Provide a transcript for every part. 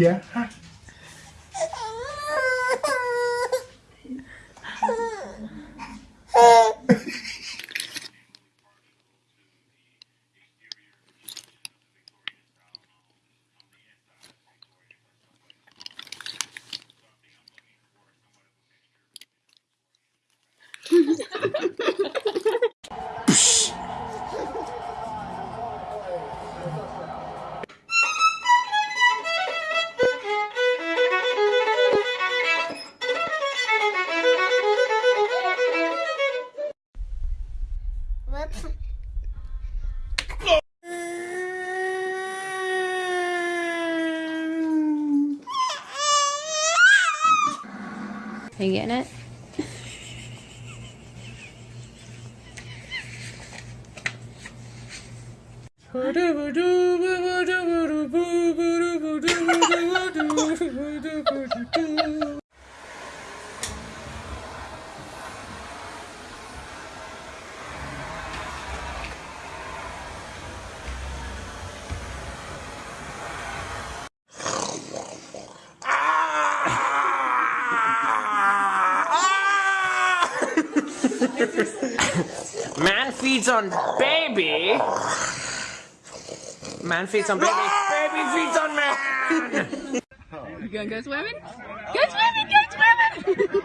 Yeah. Are you getting it? Man feeds on baby. Man feeds on baby. Baby feeds on man. You gonna go swimming? Go swimming! Go swimming!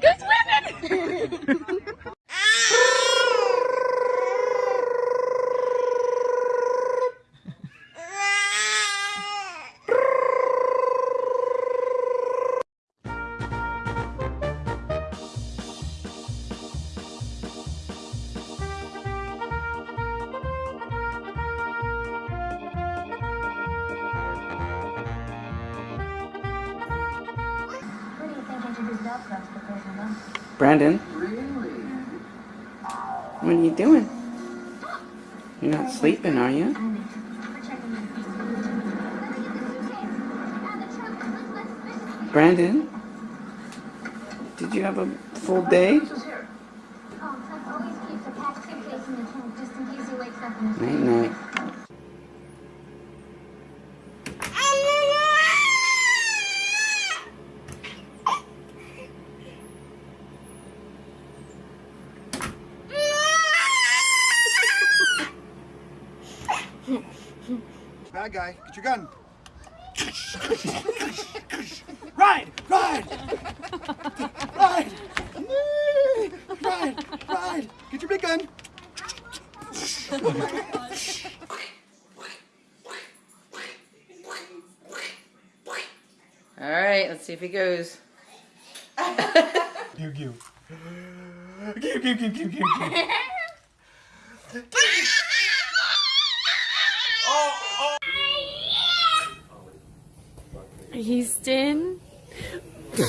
go swimming! Brandon? What are you doing? You're not sleeping, are you? Brandon? Did you have a full day? Oh, Tuck Bad guy, get your gun. ride, ride, ride, ride, ride. Get your big gun. All right, let's see if he goes. Pew pew. Pew pew pew pew pew Houston. Let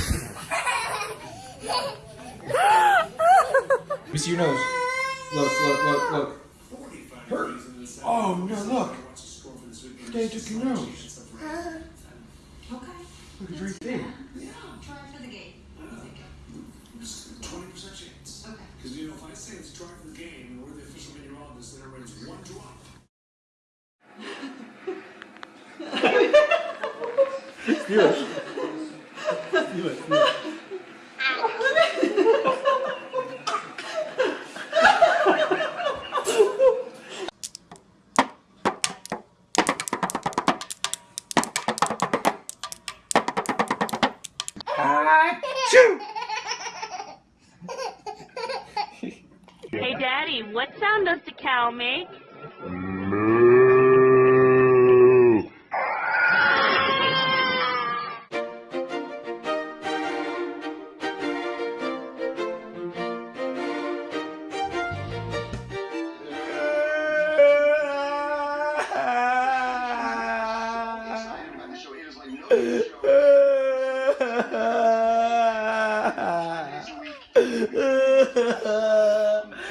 me see your nose. Look, look, look, look. Hurt. Oh no, look. They took your nose. Okay. Look, it's right there. Hey,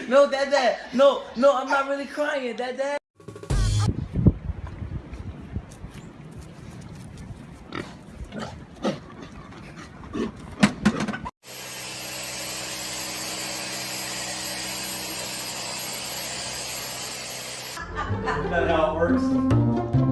No, dad, dad. No, no, I'm not really crying, dad, dad. that how it works.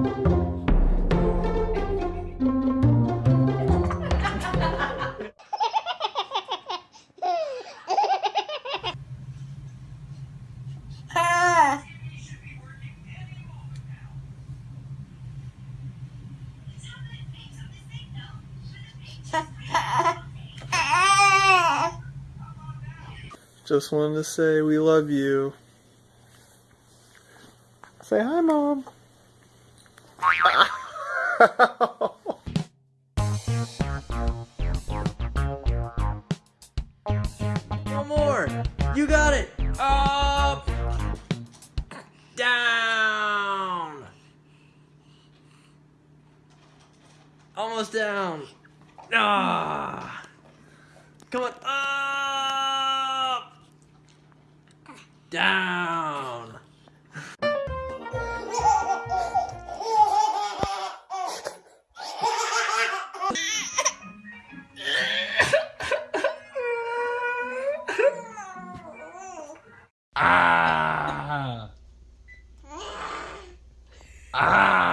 Just wanted to say we love you. Say hi, Mom. no more. You got it. Up. Down. Almost down. Ah. down. ah. Ah.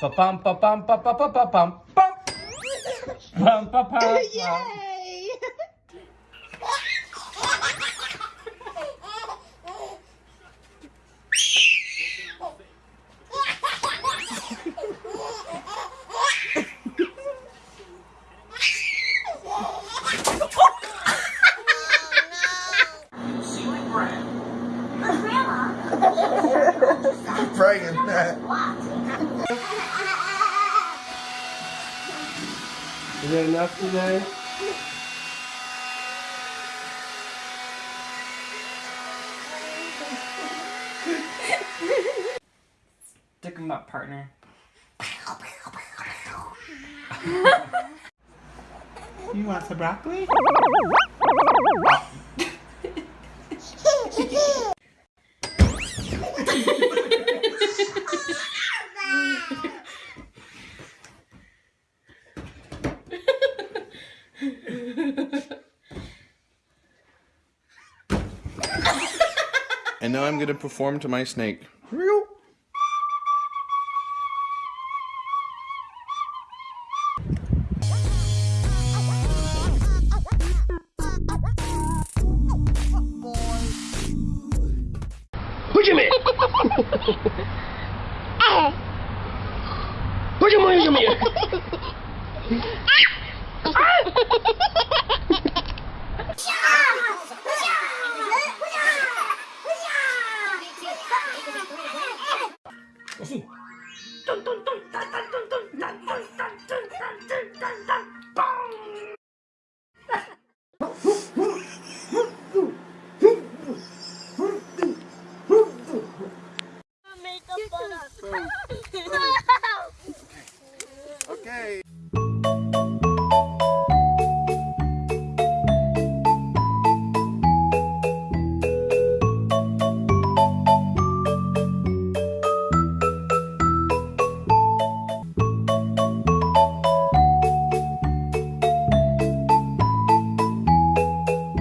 Ba bum ba bum ba ba ba ba bum bum bum ba ba. Yay! Bragging that. Is that enough today? Stick him up, partner. you want some broccoli? and now I'm going to perform to my snake. Почему? Почему я 啊哈哈哈哈哈哈哈哈哈哈哈哈哈哈哈